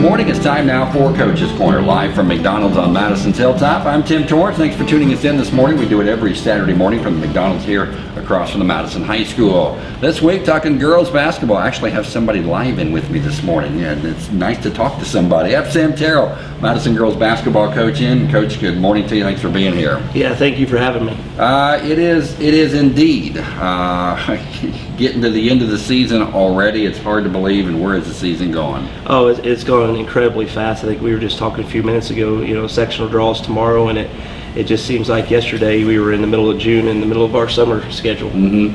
Good morning. It's time now for Coach's Corner, live from McDonald's on Madison's Hilltop. I'm Tim Torrance. Thanks for tuning us in this morning. We do it every Saturday morning from the McDonald's here across from the Madison High School. This week, talking girls basketball. I actually have somebody live in with me this morning, and it's nice to talk to somebody. I have Sam Terrell, Madison girls basketball coach in. Coach, good morning to you. Thanks for being here. Yeah, thank you for having me. Uh, it is. It is indeed. Uh, getting to the end of the season already. It's hard to believe. And where is the season going? Oh, it's, it's going incredibly fast. I think we were just talking a few minutes ago. You know, sectional draws tomorrow, and it it just seems like yesterday we were in the middle of June, in the middle of our summer schedule. And,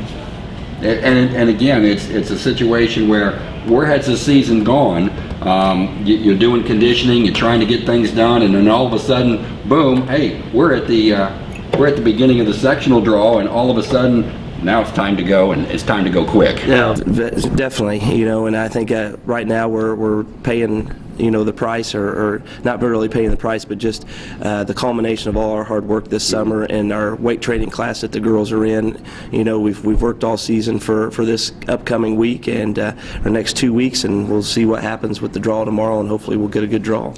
and, and again, it's it's a situation where where has the season gone? Um, you, you're doing conditioning, you're trying to get things done, and then all of a sudden, boom! Hey, we're at the uh, we're at the beginning of the sectional draw, and all of a sudden, now it's time to go, and it's time to go quick. Yeah, definitely. You know, and I think uh, right now we're we're paying you know the price or, or not really paying the price but just uh, the culmination of all our hard work this summer and our weight training class that the girls are in you know we've we've worked all season for for this upcoming week and uh, our next two weeks and we'll see what happens with the draw tomorrow and hopefully we'll get a good draw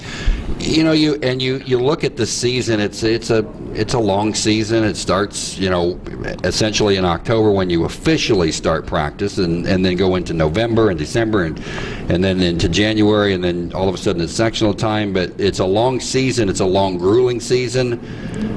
You know, you and you you look at the season. It's it's a it's a long season. It starts, you know, essentially in October when you officially start practice, and and then go into November and December, and and then into January, and then all of a sudden it's sectional time. But it's a long season. It's a long, grueling season.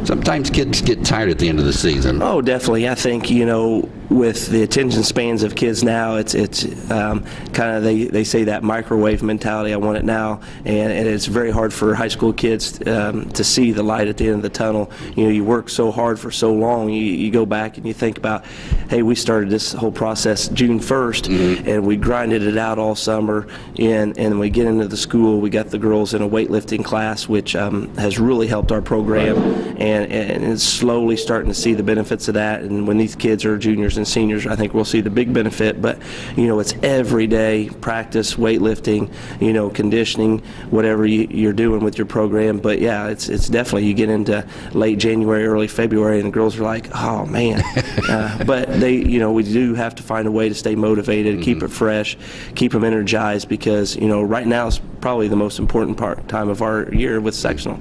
Sometimes kids get tired at the end of the season. Oh, definitely. I think you know, with the attention spans of kids now, it's it's um, kind of they, they say that microwave mentality. I want it now, and, and it's very hard for high school kids um, to see the light at the end of the tunnel. You know, you work so hard for so long. You, you go back and you think about, hey, we started this whole process June 1st, and we grinded it out all summer, and and we get into the school. We got the girls in a weightlifting class, which um, has really helped our program, and and it's slowly starting to see the benefits of that. And when these kids are juniors and seniors, I think we'll see the big benefit. But you know, it's every day practice, weightlifting, you know, conditioning, whatever you, you're doing with your program. But yeah, it's it's definitely you get into late January, early February, and the girls are like, oh man. uh, but they, you know, we do have to find a way to stay motivated, keep mm-hmm. it fresh, keep them energized because you know right now is probably the most important part time of our year with sectional.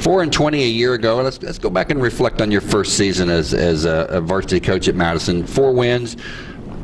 Four and twenty a year ago. Let's let's go back and reflect on your first season as as a, a varsity coach at Madison. Four wins.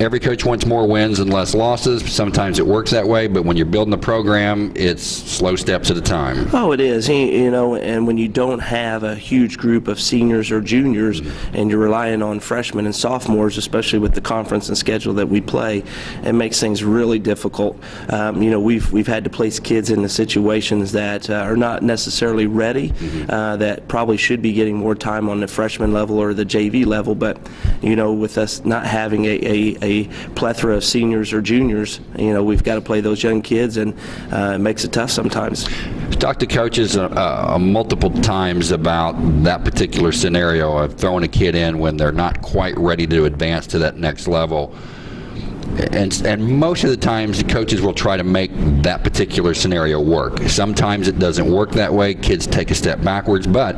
Every coach wants more wins and less losses. Sometimes it works that way, but when you're building a program, it's slow steps at a time. Oh, it is. You- know, and when you don't have a huge group of seniors or juniors, and you're relying on freshmen and sophomores, especially with the conference and schedule that we play, it makes things really difficult. Um, you know, we've we've had to place kids into situations that uh, are not necessarily ready, uh, that probably should be getting more time on the freshman level or the JV level. But you know, with us not having a, a, a plethora of seniors or juniors, you know, we've got to play those young kids, and uh, it makes it tough sometimes. talked to coaches uh, uh, multiple times about that particular scenario of throwing a kid in when they're not quite ready to advance to that next level. And, and most of the times, the coaches will try to make that particular scenario work. Sometimes it doesn't work that way. Kids take a step backwards, but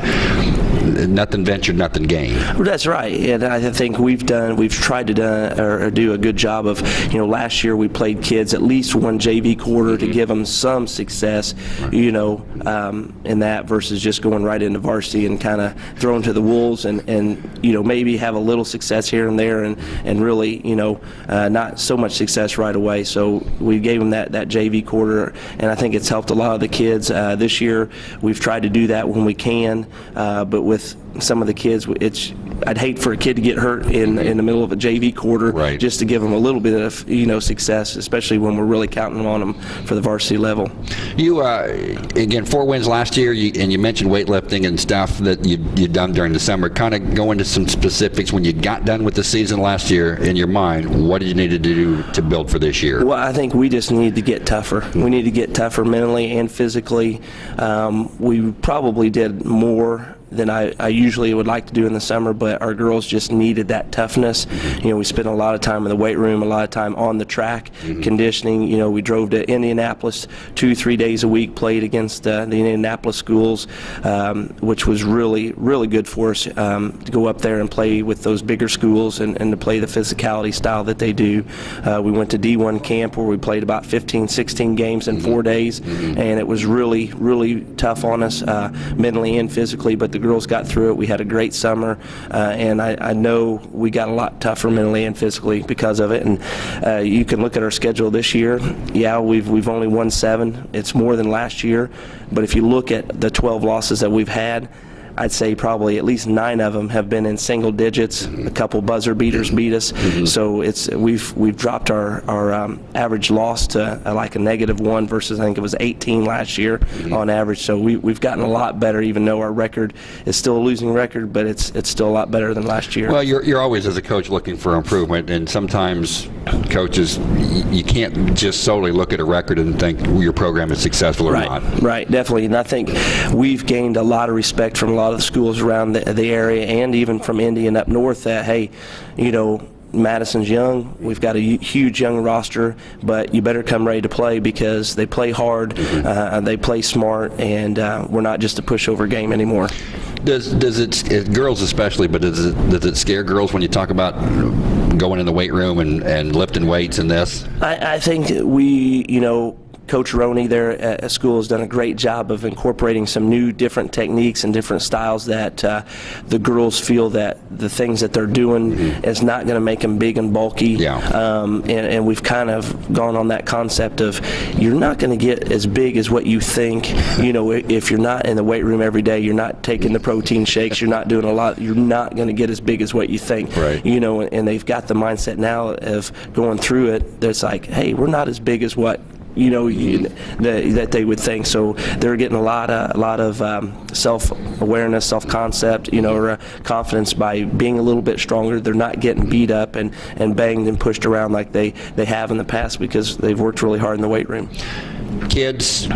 nothing ventured, nothing gained. That's right, and I think we've done, we've tried to do, or do a good job of, you know, last year we played kids at least one JV quarter to give them some success, you know, um, in that versus just going right into varsity and kind of thrown to the wolves and, and, you know, maybe have a little success here and there and, and really, you know, uh, not so much success right away. So we gave them that, that JV quarter, and I think it's helped a lot of the kids. Uh, this year, we've tried to do that when we can, uh, but with some of the kids, it's I'd hate for a kid to get hurt in in the middle of a JV quarter, Right. just to give them a little bit of you know success, especially when we're really counting on them for the varsity level. You uh, again four wins last year, you, and you mentioned weightlifting and stuff that you you done during the summer. Kind of go into some specifics when you got done with the season last year. In your mind, what did you need to do to build for this year? Well, I think we just need to get tougher. We need to get tougher mentally and physically. Um, we probably did more than I, I usually would like to do in the summer, but our girls just needed that toughness. You know, we spent a lot of time in the weight room, a lot of time on the track, conditioning. You know, we drove to Indianapolis two, three days a week, played against uh, the Indianapolis schools, um, which was really, really good for us um, to go up there and play with those bigger schools and, and to play the physicality style that they do. Uh, we went to D1 camp where we played about 15, 16 games in four days, and it was really, really tough on us uh, mentally and physically, but the girls got through it. We had a great summer, uh, and I, I know we got a lot tougher mentally and physically because of it. And uh, you can look at our schedule this year. Yeah, we've we've only won seven. It's more than last year, but if you look at the 12 losses that we've had. I'd say probably at least nine of them have been in single digits. A couple buzzer beaters beat us, so it's we've we've dropped our our um, average loss to uh, like a negative one versus I think it was 18 last year on average. So we we've gotten a lot better, even though our record is still a losing record, but it's it's still a lot better than last year. Well, you're, you're always, as a coach, looking for improvement, and sometimes coaches, you can't just solely look at a record and think your program is successful or Right, not. right, definitely. And I think we've gained a lot of respect from a lot of the schools around the, the area and even from Indian up north that, hey, you know, Madison's young. We've got a huge young roster, but you better come ready to play because they play hard, uh, they play smart, and uh, we're not just a pushover game anymore. Does does it, it girls especially, but does it does it scare girls when you talk about going in the weight room and, and lifting weights and this? I, I think we, you know, Coach Roney there at, school has done a great job of incorporating some new, different techniques and different styles that uh, the girls feel that the things that they're doing is not going to make them big and bulky. Yeah. Um, and, and we've kind of gone on that concept of you're not going to get as big as what you think. You know, if you're not in the weight room every day, you're not taking the protein shakes, you're not doing a lot, you're not going to get as big as what you think. Right. You know, and they've got the mindset now of going through it that's like, hey, we're not as big as what you know that, that they would think. So they're getting a lot of a lot of um, self-awareness, self-concept, you know, or uh, confidence by being a little bit stronger. They're not getting beat up and, and banged and pushed around like they, they have in the past because they've worked really hard in the weight room. Kids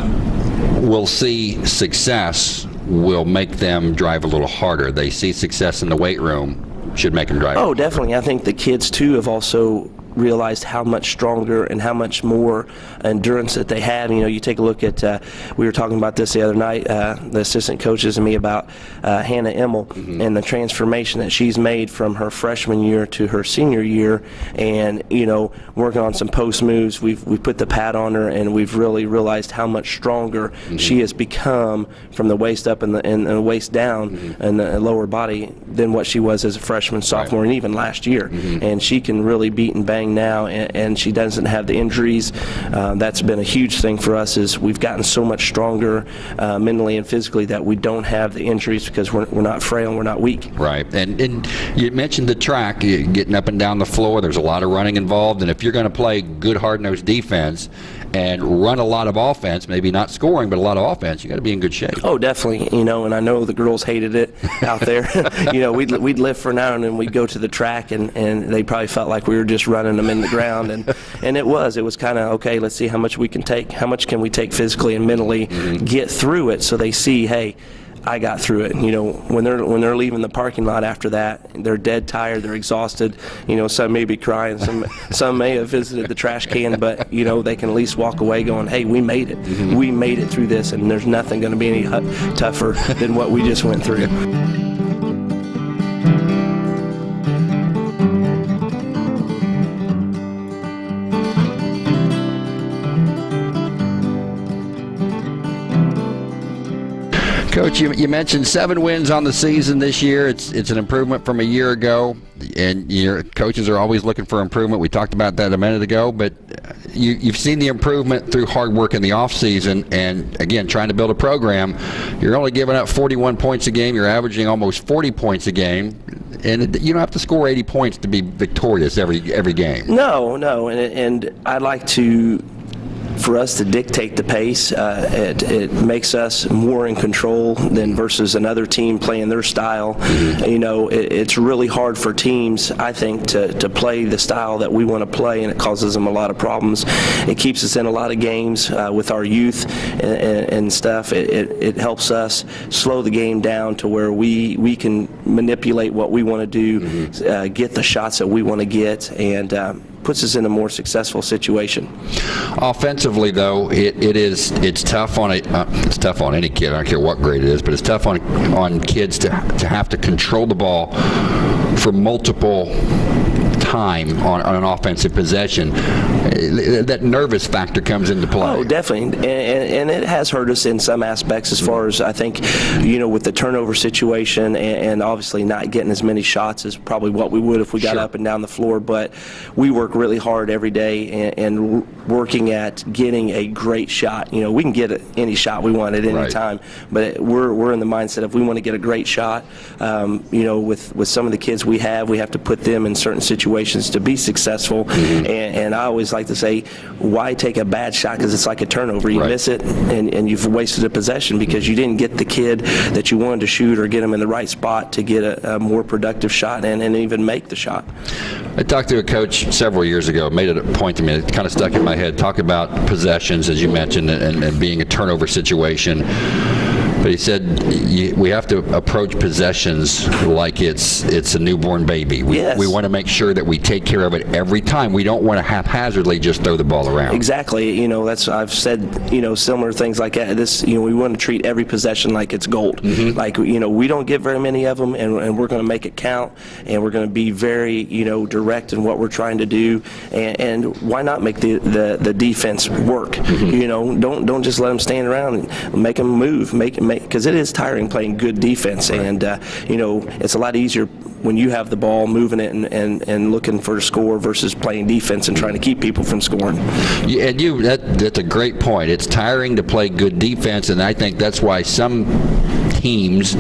will see success will make them drive a little harder. They see success in the weight room, should make them drive. Oh, definitely. I think the kids too have also realized how much stronger and how much more endurance that they have. You know, you take a look at. Uh, we were talking about this the other night. Uh, the assistant coaches and me about uh, Hannah Emmel and the transformation that she's made from her freshman year to her senior year, and you know, working on some post moves. We've we put the pad on her, and we've really realized how much stronger she has become from the waist up and the and the waist down and the lower body than what she was as a freshman, sophomore, and even last year. And she can really beat and bang now, and, and she doesn't have the injuries. Uh, that's been a huge thing for us. Is we've gotten so much stronger uh, mentally and physically that we don't have the injuries because we're, we're not frail and we're not weak. Right, and and you mentioned the track, getting up and down the floor. There's a lot of running involved, and if you're going to play good, hard-nosed defense and run a lot of offense, maybe not scoring, but a lot of offense, you got to be in good shape. Oh, definitely. You know, and I know the girls hated it out there. you know, we'd we'd lift for an hour and then we'd go to the track, and, and they probably felt like we were just running them in the ground, and and it was. It was kind of okay. Let's see how much we can take. How much can we take physically and mentally, mm-hmm. get through it, so they see, hey. I got through it. You know, when they're when they're leaving the parking lot after that, they're dead tired, they're exhausted. You know, some may be crying, some some may have visited the trash can, but you know they can at least walk away going, "Hey, we made it. Mm-hmm. We made it through this, and there's nothing going to be any tougher than what we just went through." Coach, you, you mentioned seven wins on the season this year. It's it's an improvement from a year ago, and your coaches are always looking for improvement. We talked about that a minute ago, but uh, you, you've seen the improvement through hard work in the off season, and again, trying to build a program. You're only giving up 41 points a game. You're averaging almost 40 points a game, and you don't have to score 80 points to be victorious every every game. No, no, and and I'd like to for us to dictate the pace. Uh, it, it makes us more in control than versus another team playing their style. You know, it, it's really hard for teams, I think, to, to play the style that we want to play, and it causes them a lot of problems. It keeps us in a lot of games uh, with our youth and, and, and stuff. It, it, it helps us slow the game down to where we, we can manipulate what we want to do, uh, get the shots that we want to get, and um, puts us in a more successful situation. Offensively, though, it, it is it's tough on a uh, it's tough on any kid. I don't care what grade it is, but it's tough on on kids to to have to control the ball for multiple time on, on an offensive possession. Uh, That nervous factor comes into play. Oh, definitely, and, and, and it has hurt us in some aspects as far as I think, you know, with the turnover situation and, and obviously not getting as many shots as probably what we would if we got Sure. up and down the floor. But we work really hard every day and, and working at getting a great shot. You know, we can get any shot we want at any Right. time, but we're we're in the mindset if we want to get a great shot, um, you know, with with some of the kids we have, we have to put them in certain situations to be successful. Mm-hmm. And, and I always like to say, why take a bad shot? Because it's like a turnover. You Right. miss it, and, and you've wasted a possession because you didn't get the kid that you wanted to shoot or get him in the right spot to get a, a more productive shot and, and even make the shot. I talked to a coach several years ago, made it a point to me, it kind of stuck in my head, talk about possessions, as you mentioned, and, and being a turnover situation. But he said we have to approach possessions like it's it's a newborn baby. We, Yes. we want to make sure that we take care of it every time. We don't want to haphazardly just throw the ball around. Exactly. You know, that's I've said. You know, similar things like that. This, you know, we want to treat every possession like it's gold. Mm-hmm. Like you know, we don't get very many of them, and, and we're going to make it count, and we're going to be very, you know, direct in what we're trying to do, and, and why not make the, the, the defense work? Mm-hmm. You know, don't don't just let them stand around and make them move, make make because it is tiring playing good defense, and uh, you know, it's a lot easier when you have the ball moving it and, and, and looking for a score versus playing defense and trying to keep people from scoring. Yeah, and you that that's a great point. It's tiring to play good defense, and I think that's why some teams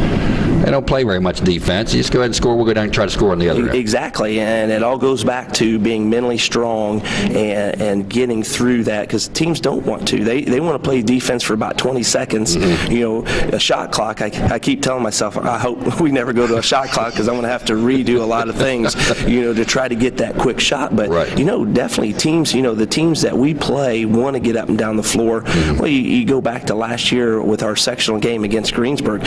they don't play very much defense. You just go ahead and score. We'll go down and try to score on the other end. Exactly, and it all goes back to being mentally strong and, and getting through that because teams don't want to. They, they want to play defense for about 20 seconds. Mm-hmm. You know, a shot clock, I, I keep telling myself, I hope we never go to a shot clock because I'm going to have to redo a lot of things, you know, to try to get that quick shot. But, Right. you know, definitely teams, you know, the teams that we play want to get up and down the floor. Mm-hmm. Well, you, you go back to last year with our sectional game against Greensburg.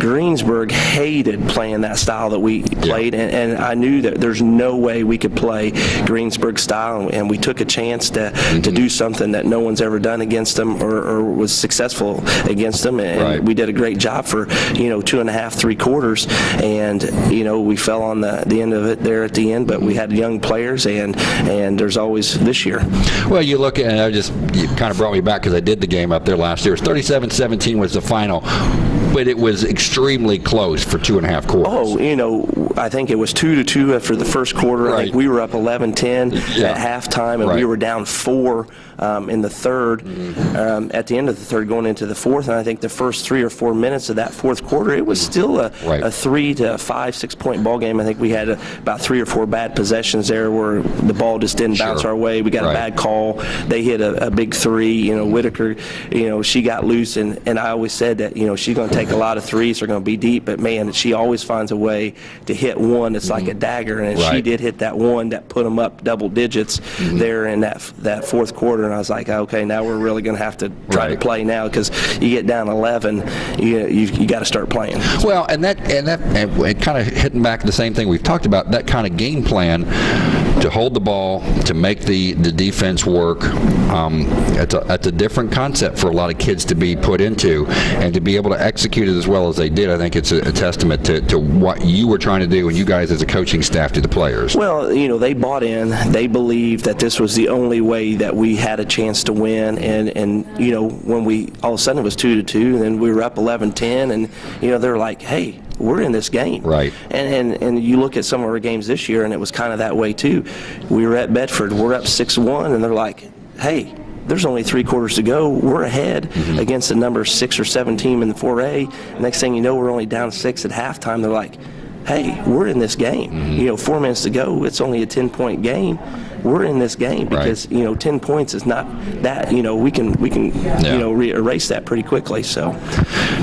Greensburg hated playing that style that we played, and, and I knew that there's no way we could play Greensburg style, and we took a chance to, Mm-hmm. to do something that no one's ever done against them or, or was successful against them, and Right. we did a great job for, you know, two and a half, three quarters, and, you know, we fell on the, the end of it there at the end, but we had young players, and, and there's always this year. Well, you look at, and I just, you kind of brought me back because I did the game up there last year. It was 37-17 was the final, but it was extremely close for two and a half quarters. Oh, you know, I think it was two to two after the first quarter. I Right. think we were up 11-10 Yeah. at halftime, and we Right. Mm-hmm. were down four um, in the 3rd Um, at the end of the third, going into the fourth, and I think the first three or four minutes of that fourth quarter, it was still a, Right. a three to five, six point ball game. I think we had a, about three or four bad possessions there where the ball just didn't bounce our way. We got a bad call. They hit a, a big three. You know, Whitaker, you know, she got loose, and, and I always said that, you know, she's going to take a lot of threes. They're going to be deep, but man, she always finds a way to hit one. It's like a dagger, and she Mm-hmm. Did hit that one that put them up double digits Mm-hmm. there in that that fourth quarter. And I was like, okay, now we're really going to have to try to play now because you get down 11, you you, you got to start playing. Well, and that and that and it kind of hitting back to the same thing we've talked about. That kind of game plan to hold the ball, to make the the defense work. Um, it's a it's a different concept for a lot of kids to be put into, and to be able to execute it as well as they did. I think it's a, a testament to, to what you were trying to do, and you guys as a coaching staff to the players. Well, you know, they bought in. They believed that this was the only way that we had a chance to win. And, and you know, when we all of a sudden it was two to two, and then we were up 11-10, and you know they're like, hey. We're in this game, Right. And, and and you look at some of our games this year, and it was kind of that way too. We were at Bedford, we're up six-one, and they're like, "Hey, there's only three quarters to go. We're ahead Mm-hmm. against the number six or seven team in the 4A. Next thing you know, we're only down six at halftime. They're like, hey, we're in this game. Mm-hmm. You know, four minutes to go, it's only a 10 point game. We're in this game Right. because you know 10 points is not that you know we can we can Yeah. you know re- erase that pretty quickly. So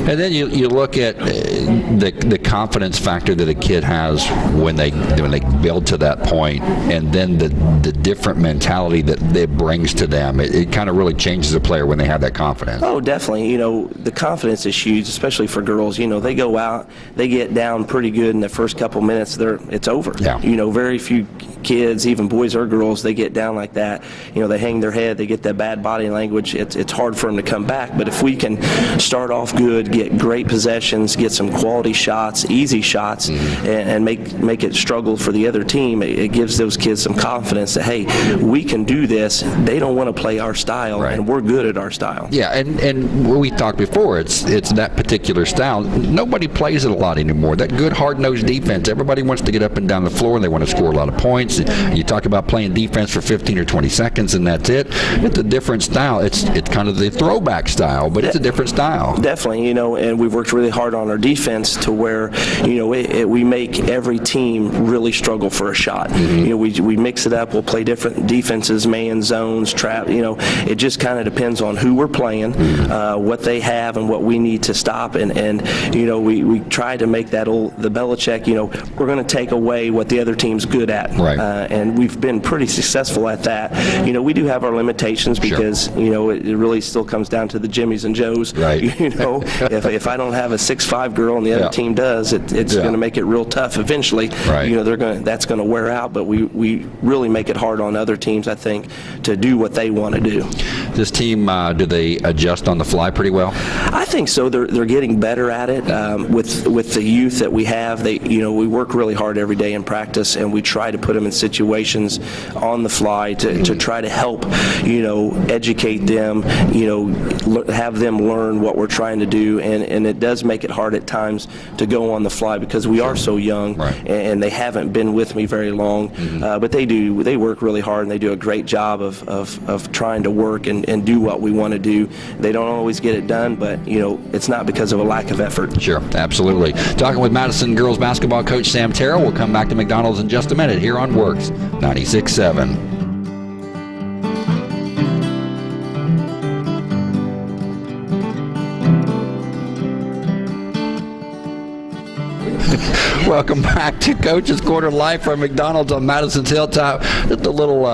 And then you, you look at uh, the the confidence factor that a kid has when they when they build to that point, and then the the different mentality that it brings to them. It, it kind of really changes a player when they have that confidence. Oh, definitely. You know, the confidence is huge, especially for girls. You know, they go out, they get down pretty good in the first couple minutes. They're it's over. Yeah. You know, very few kids, even boys or girls, they get down like that. You know, they hang their head, they get that bad body language. It's it's hard for them to come back. But if we can start off good, get great possessions, get some quality shots, easy shots, Mm-hmm. and, and make make it struggle for the other team, it, it gives those kids some confidence that hey, we can do this. They don't want to play our style, Right. and we're good at our style. Yeah, and and we talked before. It's it's that particular style. Nobody plays it a lot anymore. That good hard nosed defense. Everybody wants to get up and down the floor, and they want to score a lot of points. You talk about playing defense for 15 or 20 seconds, and that's it. It's a different style. It's it's kind of the throwback style, but it's a different style. Definitely, you know, and we've worked really hard on our defense to where, you know, it, it, we make every team really struggle for a shot. You know, we, we mix it up. We'll play different defenses, man zones, trap. You know, it just kind of depends on who we're playing, uh, what they have, and what we need to stop. And, and you know, we, we try to make that old the Belichick. You know, we're going to take away what the other team's good at, Right. Uh, and we've been pretty successful at that. You know, we do have our limitations because you know it, it really still comes down to the Jimmies and Joes. Right. You know, if, if I don't have a six-five girl and the other Yeah. team does, it, it's Yeah. going to make it real tough eventually. Right. You know, they're going that's going to wear out. But we we really make it hard on other teams, I think, to do what they want to do. This team, uh, do they adjust on the fly pretty well? I think so. They're, they're getting better at it um, with with the youth that we have. They you know we work really hard every day in practice, and we try to put them in situations on the fly to, to try to help you know educate them. You know have them learn what we're trying to do, and and it does make it hard at times to go on the fly because we are so young Right. and they haven't been with me very long. Uh, but they do they work really hard and they do a great job of, of, of trying to work and, and do what we want to do. They don't always get it done, but you know it's not because of a lack of effort. Sure, absolutely. Talking with Madison girls basketball coach Sam Terrell. We'll come back to McDonald's in just a minute here on WORX 96.7. Welcome back to Coach's Corner Live from McDonald's on Madison's Hilltop. Just a little uh,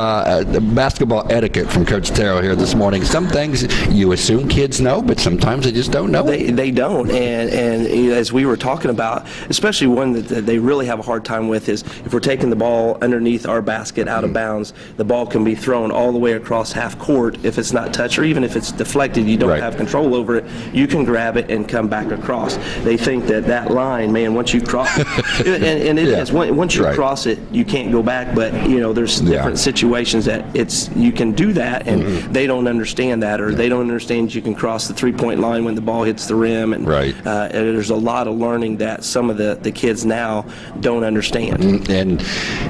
uh, basketball etiquette from Coach Terrell here this morning. Some things you assume kids know, but sometimes they just don't know. They, they don't, and and you know, as we were talking about, especially one that, that they really have a hard time with is if we're taking the ball underneath our basket out Mm-hmm. of bounds, the ball can be thrown all the way across half court if it's not touched, or even if it's deflected, you don't Right. have control over it. You can grab it and come back across. They think that that line, man, once you cross, and, and it Yeah. is Once you Right. cross it, you can't go back. But you know, there's Yeah. different situations that it's you can do that, and Mm-hmm. they don't understand that, or they don't understand you can cross the three-point line when the ball hits the rim, and Right. uh, and there's a lot of learning that some of the, the kids now don't understand. And,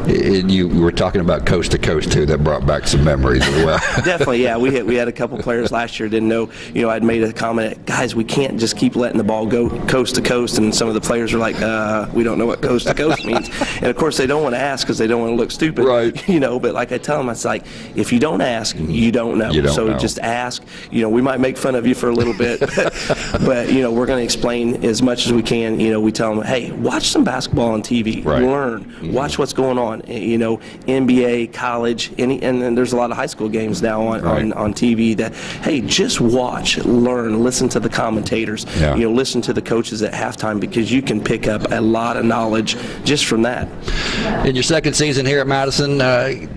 and you were talking about coast to coast too. That brought back some memories as well. Definitely, yeah. We had, we had a couple players last year didn't know. You know, I'd made a comment, guys, we can't just keep letting the ball go coast to coast, and some of the players were like, uh, we don't know what coast to coast means. And of course, they don't want to ask because they don't want to look stupid, Right. You know, but like I tell them, it's like if you don't ask, mm-hmm. you don't know. You don't so know. just ask. You know, we might make fun of you for a little bit, but, but you know, we're going to explain as much as we can. You know, we tell them, hey, watch some basketball on TV, Right. learn, mm-hmm. watch what's going on. Eh, you know, NBA, college, any, and then there's a lot of high school games now on, Right. on, on TV that, hey, just watch, learn, listen to the commentators, Yeah. you know, listen to the coaches at halftime because you can pick up a lot of knowledge just from that. In your second season here at Madison, uh,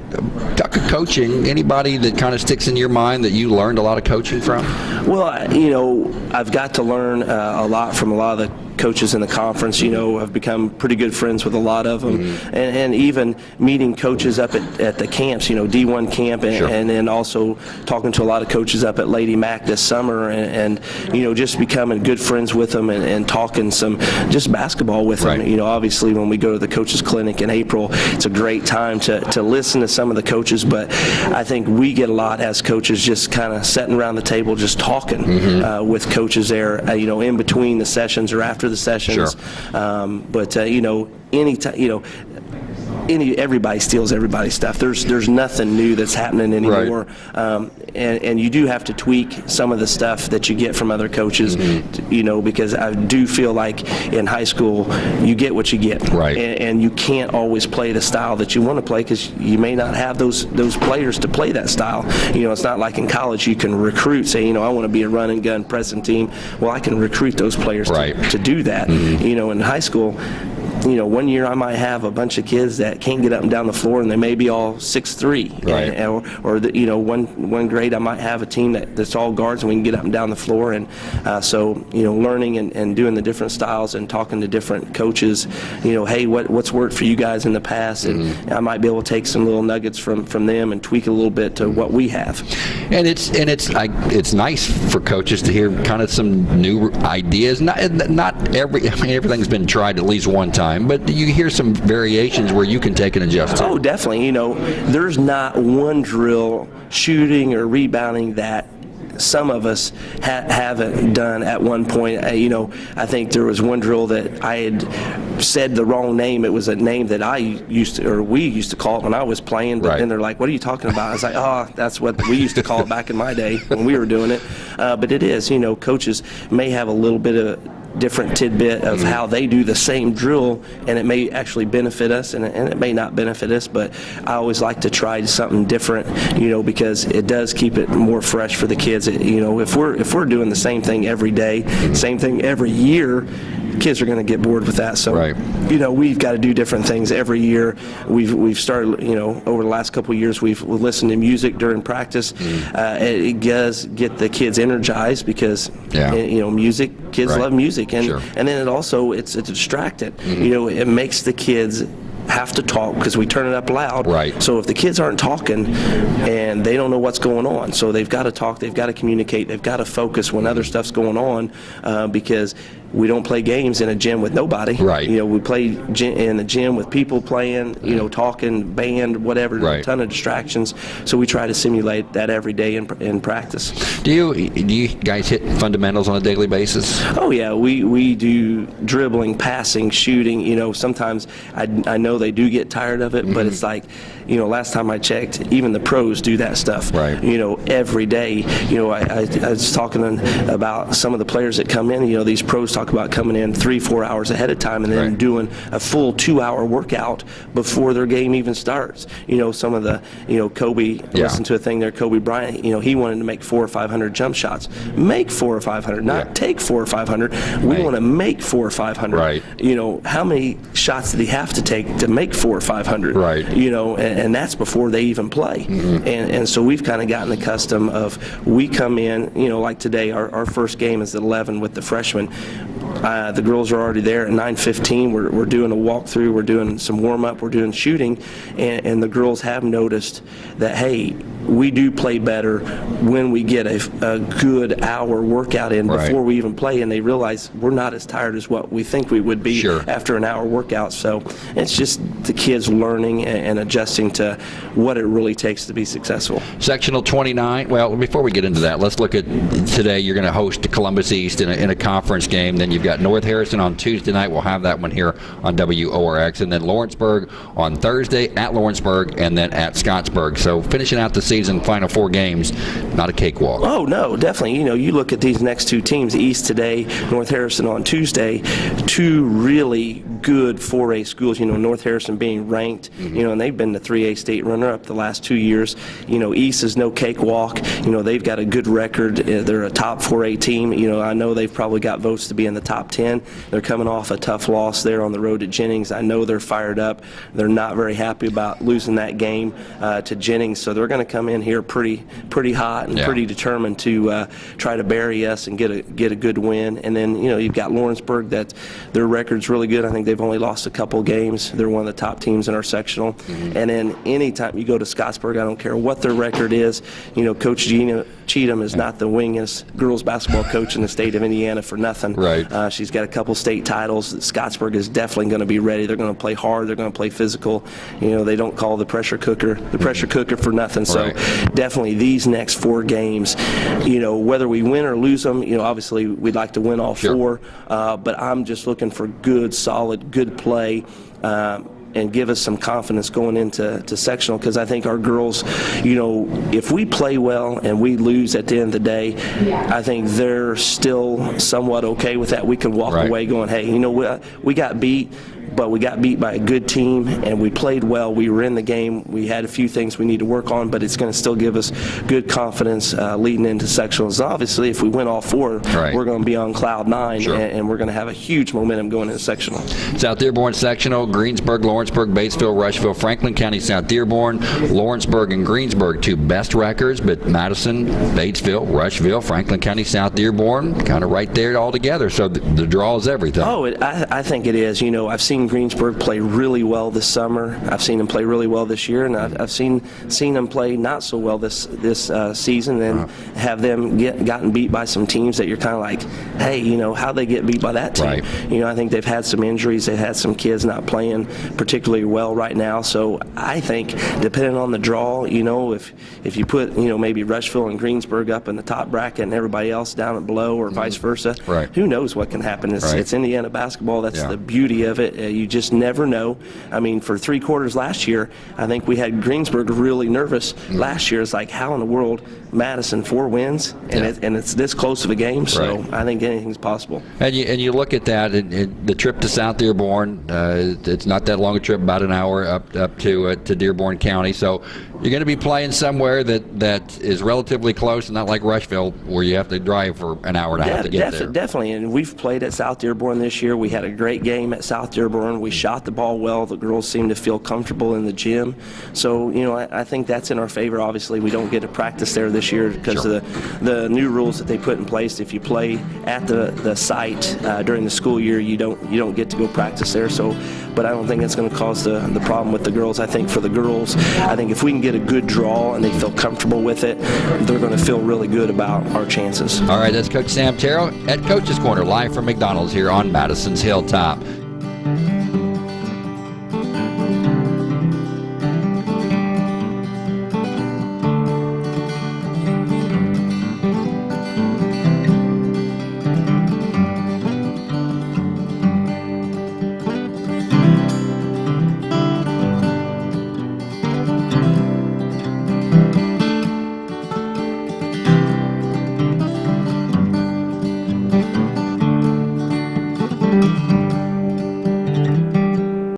coaching. Anybody that kind of sticks in your mind that you learned a lot of coaching from? Well, you know, I've got to learn uh, a lot from a lot of the coaches in the conference. You know, I've become pretty good friends with a lot of them, Mm-hmm. and, and even meeting coaches up at, at the camps. You know, D1 camp, and, Sure. and then also talking to a lot of coaches up at Lady Mac this summer, and, and you know, just becoming good friends with them and, and talking some just basketball with Right. them. You know, obviously when we go to the coaches clinic in April, it's a great time to, to listen to some of the coaches, but I think we get a lot as coaches just kind of sitting around the table just talking Mm-hmm. uh, with coaches there, uh, you know, in between the sessions or after after the sessions. Sure. Um, but uh, you know, any time, you know, any everybody steals everybody's stuff. There's there's nothing new that's happening anymore, um, and and you do have to tweak some of the stuff that you get from other coaches, Mm-hmm. you know, because I do feel like in high school you get what you get, Right. And, and you can't always play the style that you want to play because you may not have those those players to play that style. You know, it's not like in college you can recruit, say, you know, I want to be a run and gun pressing team. Well, I can recruit those players Right. to, to do that. You know, in high school you know, one year I might have a bunch of kids that can't get up and down the floor, and they may be all six three. Right. Or, or the, you know, one one grade I might have a team that, that's all guards, and we can get up and down the floor. And uh, so, you know, learning and, and doing the different styles and talking to different coaches, you know, hey, what what's worked for you guys in the past, and I might be able to take some little nuggets from from them and tweak a little bit to what we have. And it's and it's I, it's nice for coaches to hear kind of some new ideas. Not not every I mean everything's been tried at least one time, but you hear some variations where you can take an adjust. Oh, definitely. You know, there's not one drill, shooting or rebounding that some of us ha- haven't done at one point. Uh, you know, I think there was one drill that I had said the wrong name. It was a name that I used to, or we used to call it when I was playing. But Right. then they're like, "What are you talking about?" I was like, "Oh, that's what we used to call it back in my day when we were doing it." Uh, but it is. You know, coaches may have a little bit of different tidbit of Mm-hmm. how they do the same drill, and it may actually benefit us, and it, and it may not benefit us. But I always like to try something different, you know, because it does keep it more fresh for the kids. It- you know, if we're if we're doing the same thing every day, same thing every year, kids are going to get bored with that. So, Right. you know, we've got to do different things every year. We've we've started, you know, over the last couple of years, we've listened to music during practice. Mm-hmm. Uh, it, it does get the kids energized because, Yeah. eh, you know, music. Kids Right. love music, and Sure. and then it also it's it's distracted. Mm-hmm. You know, it makes the kids have to talk because we turn it up loud. Right. So if the kids aren't talking and they don't know what's going on, so they've got to talk, they've got to communicate, they've got to focus when other stuff's going on uh, because we don't play games in a gym with nobody. Right. You know, we play in the gym with people playing, you know, talking, band, whatever, Right. a ton of distractions. So we try to simulate that every day in, in practice. Do you do you guys hit fundamentals on a daily basis? Oh yeah, we, we do dribbling, passing, shooting. You know, sometimes I, I know they do get tired of it, Mm-hmm. but it's like, you know, last time I checked, even the pros do that stuff. Right. You know, every day. You know, I, I, I was talking about some of the players that come in. You know, these pros talk about coming in three, four hours ahead of time and then Right. doing a full two-hour workout before their game even starts. You know, some of the, you know, Kobe. Yeah. Listen to a thing there, Kobe Bryant. You know, he wanted to make four or five hundred jump shots. Make four or five hundred, not Yeah. take four or five hundred. We Right. want to make four or five hundred. Right. You know, how many shots did he have to take to make four or five hundred? Right. You know, and, and that's before they even play. Mm-hmm. And and so we've kind of gotten the custom of we come in, you know, like today, our, our first game is at 11 with the freshmen. Uh, the girls are already there at 9:15. We're, we're doing a walkthrough. We're doing some warm up. We're doing shooting, and, and the girls have noticed that hey, we do play better when we get a, a good hour workout in Right. before we even play, and they realize we're not as tired as what we think we would be Sure. after an hour workout. So it's just the kids learning and, and adjusting to what it really takes to be successful. Sectional 29. Well, before we get into that, let's look at today. You're going to host Columbus East in a, in a conference game. Then you've got North Harrison on Tuesday night. We'll have that one here on WORX. And then Lawrenceburg on Thursday at Lawrenceburg and then at Scottsburg. So finishing out the season, final four games, not a cakewalk. Oh no, definitely. You know, you look at these next two teams, East today, North Harrison on Tuesday, two really good 4A schools. You know, North Harrison being ranked, you know, and they've been the 3A state runner-up the last two years. You know, East is no cakewalk. You know, they've got a good record. Uh, They're a top 4A team. You know, I know they've probably got votes to be in the top 10. They're coming off a tough loss there on the road to Jennings. I know they're fired up. They're not very happy about losing that game uh, to Jennings, so they're going to come in here pretty pretty hot and Yeah. pretty determined to uh, try to bury us and get a get a good win. And then you know you've got Lawrenceburg that their record's really good. I think they've only lost a couple games. They're one of the top teams in our sectional. Mm-hmm. And then anytime you go to Scottsburg, I don't care what their record is. You know, Coach Gina Cheatham is not the wingest girls basketball coach in the state of Indiana for nothing. Right. Uh, Uh, she's got a couple state titles. Scottsburg is definitely going to be ready. They're going to play hard. They're going to play physical. You know, they don't call the pressure cooker the pressure cooker for nothing. So Right. definitely these next four games, you know, whether we win or lose them, you know, obviously we'd like to win all Sure. four. Uh, but I'm just looking for good, solid, good play. Um, and give us some confidence going into to sectional because I think our girls, you know, if we play well and we lose at the end of the day, I think they're still somewhat okay with that. We can walk Right. away going, hey, you know, we, we got beat, but we got beat by a good team and we played well. We were in the game. We had a few things we need to work on, but it's going to still give us good confidence uh, leading into sectionals. Obviously, if we win all four, Right. we're going to be on cloud nine Sure. and, and we're going to have a huge momentum going into sectional. South Dearborn sectional, Greensburg, Lawrenceburg, Batesville, Rushville, Franklin County, South Dearborn, Lawrenceburg, and Greensburg, two best records, but Madison, Batesville, Rushville, Franklin County, South Dearborn, kind of right there all together. So the, the draw is everything. Oh, it, I, I think it is. You know, I've seen Greensburg play really well this summer. I've seen them play really well this year, and I've, I've seen seen them play not so well this this uh, season, and have them get gotten beat by some teams that you're kind of like, hey, you know, how they get beat by that team? Right. You know, I think they've had some injuries. They've had some kids not playing particularly well right now. So I think, depending on the draw, you know, if if you put you know maybe Rushville and Greensburg up in the top bracket and everybody else down at below, or vice versa. Right. who knows what can happen? It's, Right. it's Indiana basketball. That's Yeah. the beauty of it. You just never know. I mean, for three quarters last year, I think we had Greensburg really nervous. Mm-hmm. Last year, it's like, how in the world Madison four wins and, Yeah. it, and it's this close of a game? So Right. I think anything's possible. And you, and you look at that, and, and the trip to South Dearborn, uh, it's not that long a trip, about an hour up up to uh, to Dearborn County. So you're going to be playing somewhere that, that is relatively close, and not like Rushville, where you have to drive for an hour and a half to get defi- there. Definitely, and we've played at South Dearborn this year. We had a great game at South Dearborn. We shot the ball well. The girls seemed to feel comfortable in the gym. So, you know, I, I think that's in our favor. Obviously, we don't get to practice there this year because Sure. of the, the new rules that they put in place. If you play at the, the site uh, during the school year, you don't you don't get to go practice there. So, but I don't think that's going to cause the, the problem with the girls. I think for the girls, I think if we can get a good draw and they feel comfortable with it, they're going to feel really good about our chances. All right, that's Coach Sam Terrell at Coach's Corner, live from McDonald's here on Madison's Hilltop.